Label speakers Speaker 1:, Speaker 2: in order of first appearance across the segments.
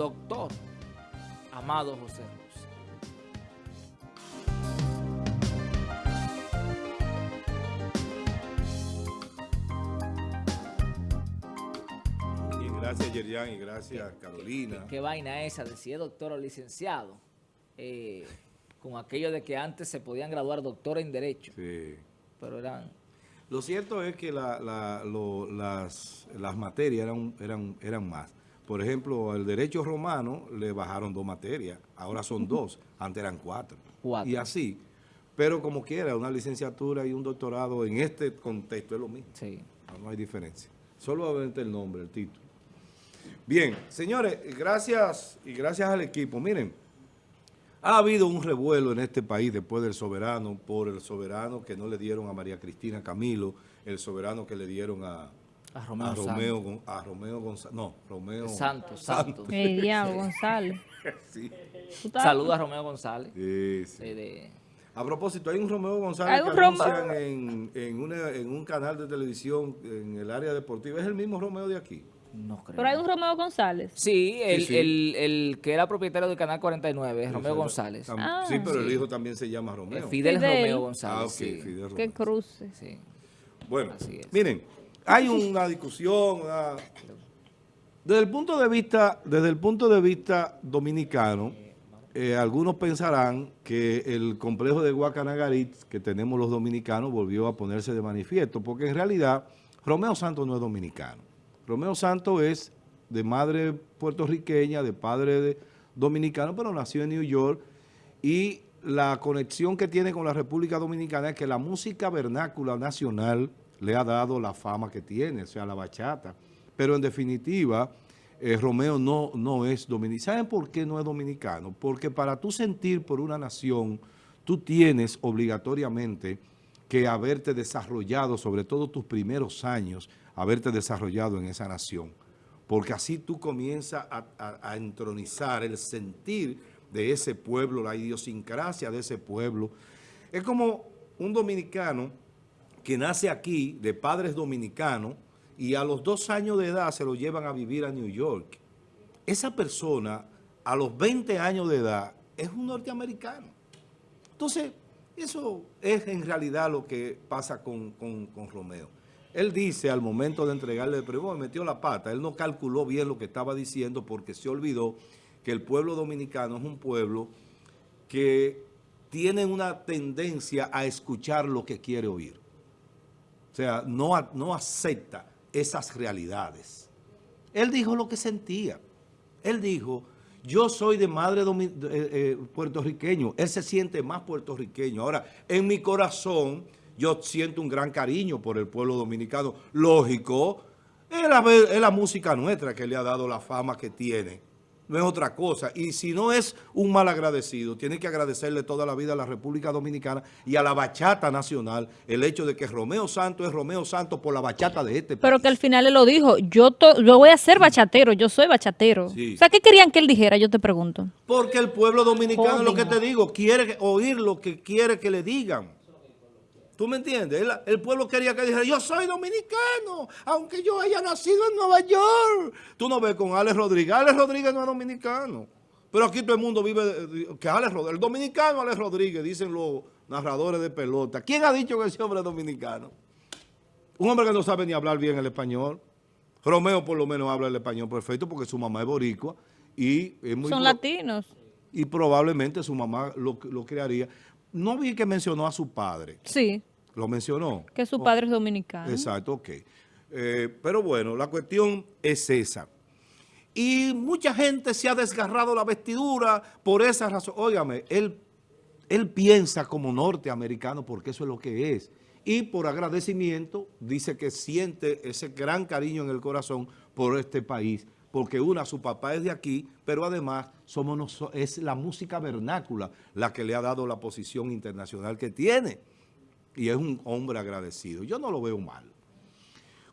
Speaker 1: doctor Amado José Ruz.
Speaker 2: Y gracias Yerian y gracias Carolina.
Speaker 1: ¿Qué, vaina esa de si es doctor o licenciado? Eh, con aquello de que antes se podían graduar doctor en Derecho.
Speaker 2: Sí.
Speaker 1: Pero eran...
Speaker 2: Lo cierto es que la- la- lo- las, las materias eran, eran, eran más. Por ejemplo, el derecho romano le bajaron dos materias, ahora son dos, antes eran cuatro.
Speaker 1: Cuatro.
Speaker 2: Y así. Pero como quiera, una licenciatura y un doctorado en este contexto es lo mismo.
Speaker 1: Sí.
Speaker 2: No, no hay diferencia. Solamente el nombre, el título. Bien, señores, gracias y gracias al equipo. Miren, ha habido un revuelo en este país después del soberano, por el soberano que no le dieron a María Cristina Camilo, el soberano que le dieron a,
Speaker 1: A Romeo
Speaker 2: a. Romeo, a Romeo González. No, Romeo
Speaker 1: Santos, Santos.
Speaker 3: El diablo, González.
Speaker 2: Sí,
Speaker 3: ¿Tú estás-
Speaker 1: Saluda a Romeo González.
Speaker 2: sí, sí.
Speaker 1: eh, de-
Speaker 2: A propósito, hay un Romeo González
Speaker 3: Hay un
Speaker 2: que
Speaker 3: Romeo.
Speaker 2: anuncian en, en, una- en un canal de televisión en el área deportiva. Es el mismo Romeo de aquí.
Speaker 1: no creo.
Speaker 3: Pero hay un Romeo González.
Speaker 1: Sí, el,
Speaker 2: sí.
Speaker 1: El, el que era propietario del Canal 49, es Romeo González.
Speaker 3: Ah.
Speaker 2: sí, pero el hijo también se llama
Speaker 1: Eh,
Speaker 2: Romeo.
Speaker 1: Fidel,
Speaker 3: Fidel.
Speaker 1: Romeo González.
Speaker 2: Ah, ok,
Speaker 1: sí.
Speaker 2: Fidel
Speaker 3: Qué
Speaker 2: Romeo.
Speaker 3: cruce.
Speaker 1: Sí.
Speaker 2: Bueno,
Speaker 1: Así es.
Speaker 2: miren, hay una discusión. Desde el punto de vista, desde el punto de vista dominicano, eh, algunos pensarán que el complejo de Guacanagarit que tenemos los dominicanos volvió a ponerse de manifiesto, porque en realidad Romeo Santos no es dominicano. Romeo Santos es de madre puertorriqueña, de padre dominicano, pero nació en New York y la conexión que tiene con la República Dominicana es que la música vernácula nacional le ha dado la fama que tiene, o sea, la bachata. Pero en definitiva, eh, Romeo no, no es dominicano. ¿Saben por qué no es dominicano? Porque para tú sentir por una nación, tú tienes obligatoriamente que haberte desarrollado, sobre todo tus primeros años, haberte desarrollado en esa nación. Porque así tú comienzas a, a- a entronizar el sentir de ese pueblo, la idiosincrasia de ese pueblo. Es como un dominicano que nace aquí de padres dominicanos y a los dos años de edad se lo llevan a vivir a New York. Esa persona a los 20 años de edad es un norteamericano. Entonces, eso es en realidad lo que pasa con, con- con Romeo. Él dice al momento de entregarle el "Me metió la pata, él no calculó bien lo que estaba diciendo porque se olvidó que el pueblo dominicano es un pueblo que tiene una tendencia a escuchar lo que quiere oír. O sea, no, no acepta esas realidades. Él dijo lo que sentía. Él dijo, yo soy de madre eh, eh, puertorriqueño. Él se siente más puertorriqueño. Ahora, en mi corazón, yo siento un gran cariño por el pueblo dominicano. Lógico, es la, es la música nuestra que le ha dado la fama que tiene. No es otra cosa. Y si no es un mal agradecido, tiene que agradecerle toda la vida a la República Dominicana y a la bachata nacional el hecho de que Romeo Santos es Romeo Santos por la bachata de este
Speaker 3: Pero
Speaker 2: país.
Speaker 3: que al final él lo dijo, yo, to- yo voy a ser bachatero, yo soy bachatero.
Speaker 2: Sí.
Speaker 3: O sea, ¿qué querían que él dijera? Yo te pregunto.
Speaker 2: Porque el pueblo dominicano, lo que te digo, quiere oír lo que quiere que le digan. ¿Tú me entiendes? El, el pueblo quería que dijera, yo soy dominicano, aunque yo haya nacido en Nueva York. Tú no ves con Alex Rodríguez. Alex Rodríguez no es dominicano. Pero aquí todo el mundo vive, que Alex Rodríguez, el dominicano Alex Rodríguez, dicen los narradores de pelota. ¿Quién ha dicho que ese hombre es dominicano? Un hombre que no sabe ni hablar bien el español. Romeo por lo menos habla el español perfecto porque su mamá es boricua y es muy...
Speaker 3: Son latinos.
Speaker 2: y probablemente su mamá lo, lo crearía. No vi que mencionó a su padre.
Speaker 3: Sí,
Speaker 2: ¿Lo mencionó?
Speaker 3: que su
Speaker 2: Oh,
Speaker 3: padre es dominicano.
Speaker 2: Exacto, ok. Eh, pero bueno, la cuestión es esa. Y mucha gente se ha desgarrado la vestidura por esa razón. Óigame, él, él piensa como norteamericano porque eso es lo que es. Y por agradecimiento dice que siente ese gran cariño en el corazón por este país. Porque una, su papá es de aquí, pero además somos es la música vernácula la que le ha dado la posición internacional que tiene y es un hombre agradecido. Yo no lo veo mal.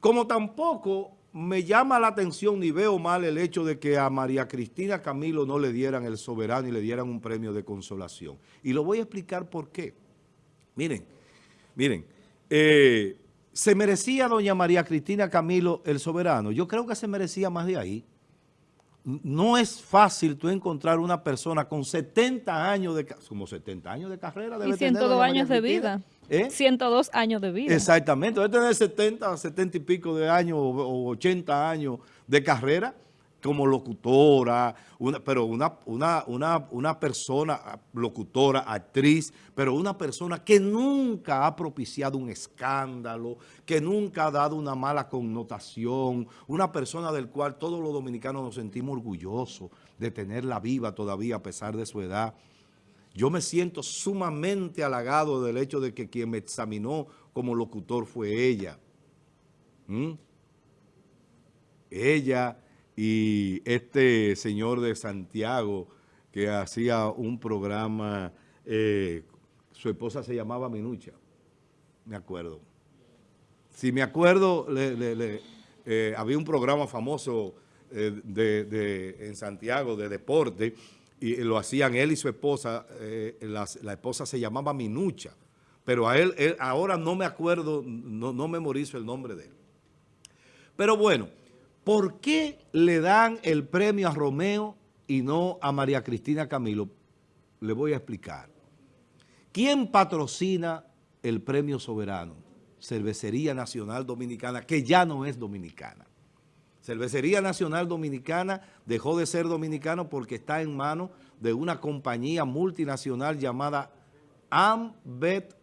Speaker 2: Como tampoco me llama la atención ni veo mal el hecho de que a María Cristina Camilo no le dieran el soberano y le dieran un premio de consolación. Y lo voy a explicar por qué. Miren, miren, eh, ¿se merecía doña María Cristina Camilo el soberano? Yo creo que se merecía más de ahí. no es fácil tú encontrar una persona con 70 años de, como 70 años de carrera. debe
Speaker 3: Y
Speaker 2: tener
Speaker 3: 102
Speaker 2: doña María
Speaker 3: años de
Speaker 2: Cristina.
Speaker 3: vida.
Speaker 2: ¿Eh?
Speaker 3: 102 años de vida.
Speaker 2: Exactamente, debe tener 70, 70 y pico de años o o 80 años de carrera como locutora, una, pero una, una, una, una persona, locutora, actriz, pero una persona que nunca ha propiciado un escándalo, que nunca ha dado una mala connotación, una persona del cual todos los dominicanos nos sentimos orgullosos de tenerla viva todavía a pesar de su edad. Yo me siento sumamente halagado del hecho de que quien me examinó como locutor fue ella. ¿Mm? Ella y este señor de Santiago que hacía un programa, eh, su esposa se llamaba Minucha, me acuerdo. Si me acuerdo, le- le- le, eh, había un programa famoso eh, de, en Santiago de deporte y lo hacían él y su esposa, eh, la, esposa se llamaba Minucha, pero a él, él- ahora no me acuerdo, no, no memorizo el nombre de él. Pero bueno, ¿por qué le dan el premio a Romeo y no a María Cristina Camilo? Le voy a explicar. ¿Quién patrocina el premio soberano? Cervecería Nacional Dominicana, que ya no es dominicana. Cervecería Nacional Dominicana dejó de ser dominicano porque está en manos de una compañía multinacional llamada Ambet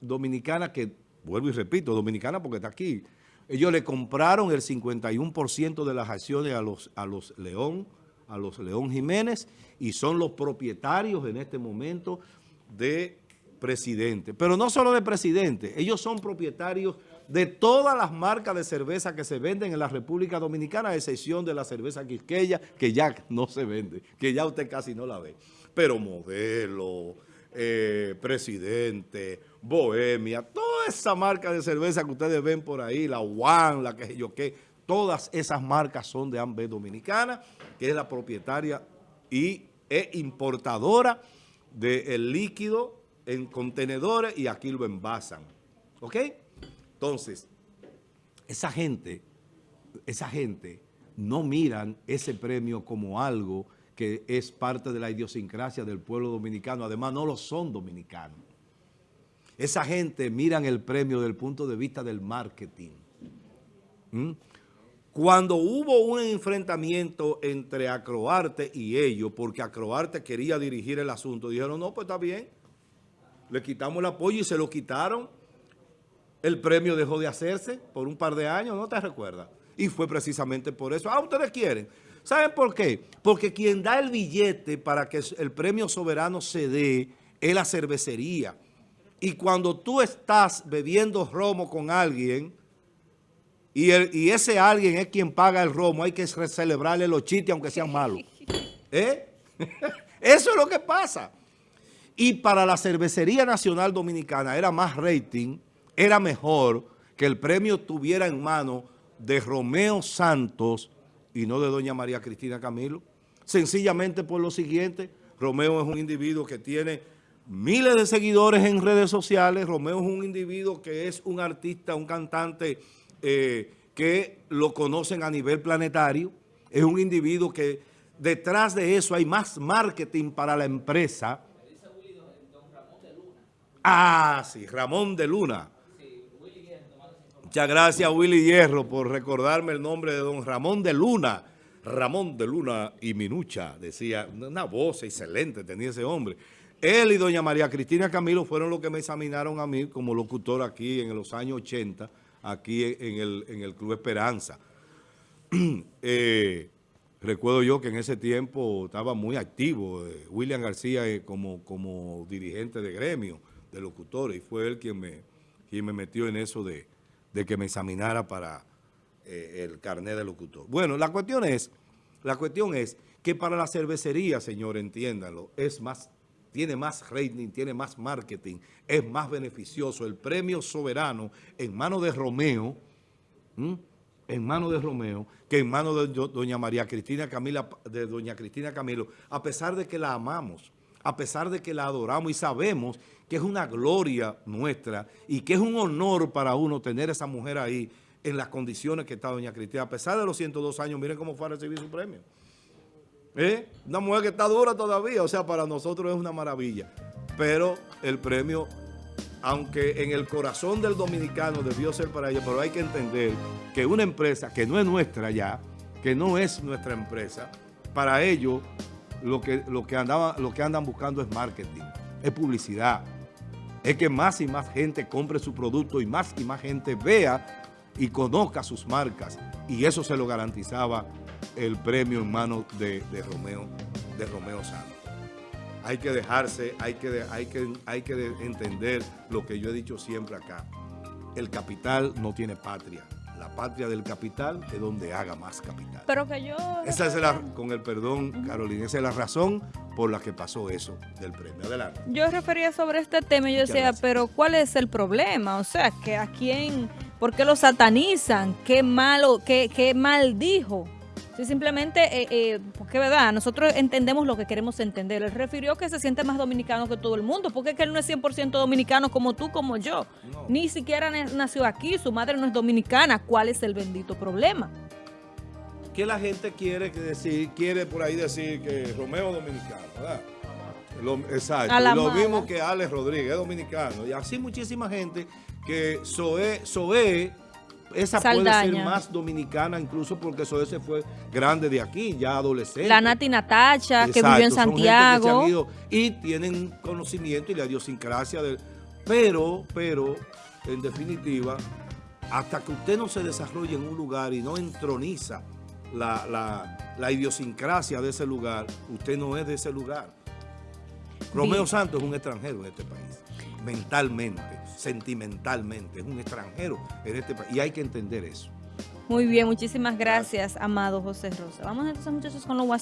Speaker 2: Dominicana, que vuelvo y repito, dominicana porque está aquí. Ellos le compraron el 51% de las acciones a los, a los León, a los León Jiménez, y son los propietarios en este momento de presidente. Pero no solo de presidente, ellos son propietarios de todas las marcas de cerveza que se venden en la República Dominicana, a excepción de la cerveza Quisqueya, que ya no se vende, que ya usted casi no la ve. Pero Modelo, eh, Presidente, Bohemia, toda esa marca de cerveza que ustedes ven por ahí, la One, la que yo qué, todas esas marcas son de Ambev Dominicana, que es la propietaria y es importadora del líquido en contenedores y aquí lo envasan. ¿Ok? Entonces, esa gente, esa gente no miran ese premio como algo que es parte de la idiosincrasia del pueblo dominicano. Además, no lo son dominicanos. Esa gente miran el premio desde el punto de vista del marketing. ¿Mm? Cuando hubo un enfrentamiento entre Acroarte y ellos, porque Acroarte quería dirigir el asunto, dijeron, no, pues está bien, le quitamos el apoyo y se lo quitaron. El premio dejó de hacerse por un par de años, ¿no te recuerdas? Y fue precisamente por eso. Ah, ustedes quieren. ¿Saben por qué? Porque quien da el billete para que el premio soberano se dé es la cervecería. Y cuando tú estás bebiendo romo con alguien y, el- y ese alguien es quien paga el romo, hay que celebrarle los chistes aunque sean malos. ¿Eh? Eso es lo que pasa. Y para la Cervecería Nacional Dominicana era más rating, era mejor que el premio tuviera en mano de Romeo Santos y no de doña María Cristina Camilo. Sencillamente por lo siguiente, Romeo es un individuo que tiene miles de seguidores en redes sociales, Romeo es un individuo que es un artista, un cantante eh, que lo conocen a nivel planetario, es un individuo que detrás de eso hay más marketing para la empresa, Ah, sí, Ramón de Luna. Muchas gracias Willy Hierro por recordarme el nombre de don Ramón de Luna. Ramón de Luna y Minucha, decía, una voz excelente tenía ese hombre. Él y doña María Cristina Camilo fueron los que me examinaron a mí como locutor aquí en los años 80, aquí en el, en el Club Esperanza. Eh, recuerdo yo que en ese tiempo estaba muy activo eh, William García eh, como, como dirigente de gremio de locutores y fue él quien me, quien me metió en eso de, de que me examinara para eh, el carnet de locutor. Bueno, la cuestión es, la cuestión es que para la cervecería, señor, entiéndanlo, es más, tiene más rating, tiene más marketing, es más beneficioso. El premio soberano en manos de Romeo, en manos de Romeo, que en manos de do- doña María Cristina Camila, de doña Cristina Camilo, a pesar de que la amamos, a pesar de que la adoramos y sabemos que es una gloria nuestra y que es un honor para uno tener esa mujer ahí en las condiciones que está doña Cristina. A pesar de los 102 años, miren cómo fue a recibir su premio. ¿Eh? Una mujer que está dura todavía, o sea, para nosotros es una maravilla. Pero el premio, aunque en el corazón del dominicano debió ser para ella, pero hay que entender que una empresa que no es nuestra ya, que no es nuestra empresa, para ellos lo que, lo que, andaba, lo que andan buscando es marketing, es publicidad, es que más y más gente compre su producto y más y más gente vea y conozca sus marcas. Y eso se lo garantizaba el premio en manos de, de Romeo, de Romeo Santos. Hay que dejarse, hay que, hay, que, hay que de- entender lo que yo he dicho siempre acá. El capital no tiene patria. La patria del capital es donde haga más capital.
Speaker 3: Pero que yo...
Speaker 2: Esa es la, con el perdón, Carolina, esa es la razón por la que pasó eso del premio. Adelante.
Speaker 3: Yo refería sobre este tema y yo
Speaker 2: Muchas
Speaker 3: decía,
Speaker 2: gracias.
Speaker 3: pero ¿cuál es el problema? O sea, que a quién, ¿por qué lo satanizan? ¿Qué malo, qué, qué mal dijo? Si simplemente, eh, eh, porque verdad, nosotros entendemos lo que queremos entender. Él refirió que se siente más dominicano que todo el mundo, porque es que él no es 100% dominicano como tú, como yo.
Speaker 2: No.
Speaker 3: Ni siquiera na- nació aquí, su madre no es dominicana. ¿Cuál es el bendito problema?
Speaker 2: que la gente quiere decir, quiere por ahí decir que Romeo es dominicano, ¿verdad? Lo- exacto. Y lo
Speaker 3: mala.
Speaker 2: mismo que Alex Rodríguez es dominicano. Y así muchísima gente que Zoé, Zoé esa puede ser más dominicana incluso porque Zoé se fue grande de aquí, ya adolescente.
Speaker 3: La Nati Natacha, que vivió en
Speaker 2: son gente que se
Speaker 3: Santiago.
Speaker 2: han ido y tienen conocimiento y la idiosincrasia del... Pero, pero, en definitiva, hasta que usted no se desarrolle en un lugar y no entroniza la, la- la idiosincrasia de ese lugar, usted no es de ese lugar. Romeo
Speaker 3: Bien.
Speaker 2: Santos es un extranjero en este país, mentalmente, sentimentalmente, es un extranjero en este país y hay que entender eso.
Speaker 3: Muy bien, muchísimas gracias, amado José Rosa. Vamos entonces, muchachos, con los WhatsApp.